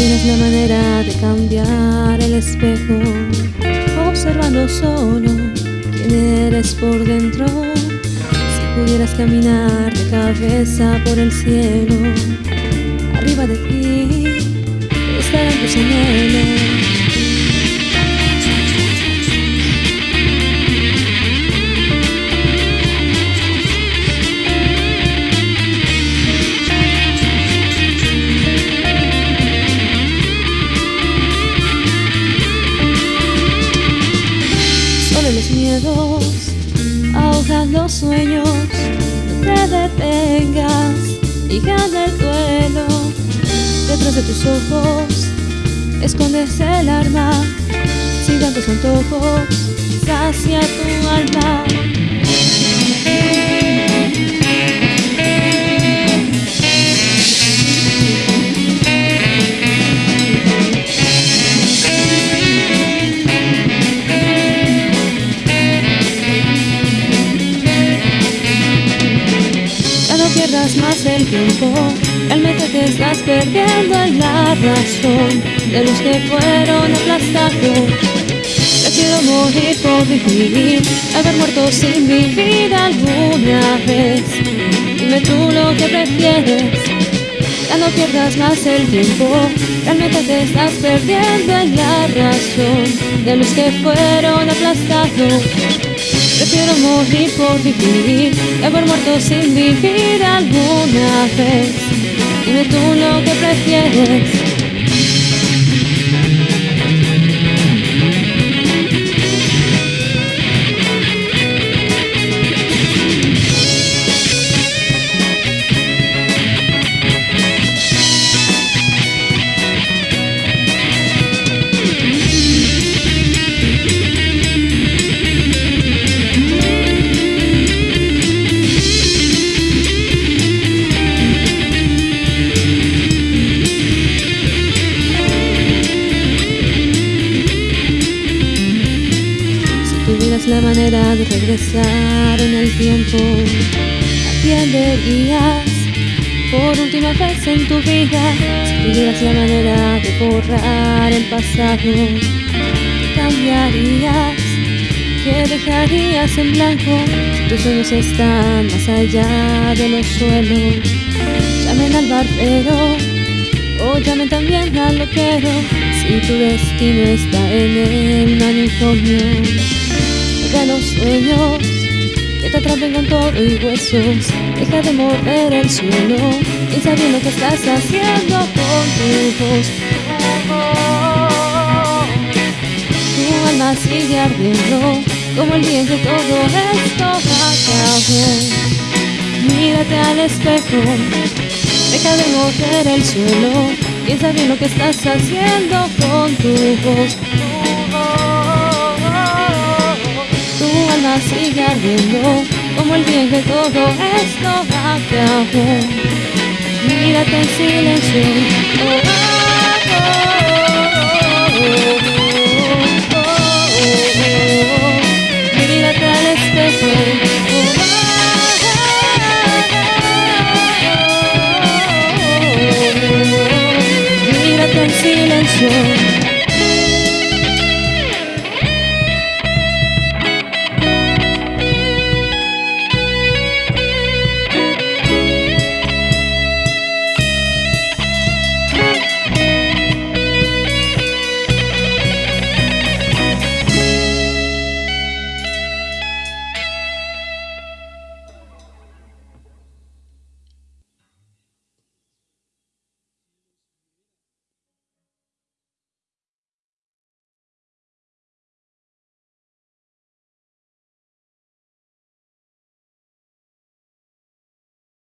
tuvieras la manera de cambiar el espejo, observando solo quién eres por dentro, si pudieras caminar de cabeza por el cielo, arriba de ti estarán tus anhelos. Sueños, te detengas y gana el duelo. Detrás de tus ojos escondes el arma, sin tantos antojos, sacia tu tiempo, realmente te estás perdiendo en la razón de los que fueron aplastados. Prefiero morir por vivir, haber muerto sin vivir alguna vez. Dime tú lo que prefieres, ya no pierdas más el tiempo, realmente te estás perdiendo en la razón de los que fueron aplastados. Prefiero morir por vivir que haber muerto sin vivir alguna vez. Dime tú lo que prefieres. La manera de regresar en el tiempo, ¿a quién por última vez en tu vida? Si tuvieras la manera de borrar el pasado, ¿qué cambiarías? ¿Qué dejarías en blanco? Tus sueños están más allá de los suelos, llamen al barbero o llamen también al loquero. Si tu destino está en el manicomio los sueños que te atrapen con todo y huesos. Deja de morder el suelo y sabiendo que estás haciendo con tu voz. Tu alma sigue ardiendo como el que todo esto acabó. Mírate al espejo, deja de morder el suelo. Piensa bien lo que estás haciendo con tu voz. Sigue ardiendo como el bien que todo esto acabó. Mírate en silencio. Mírate al espejo. Mírate en silencio.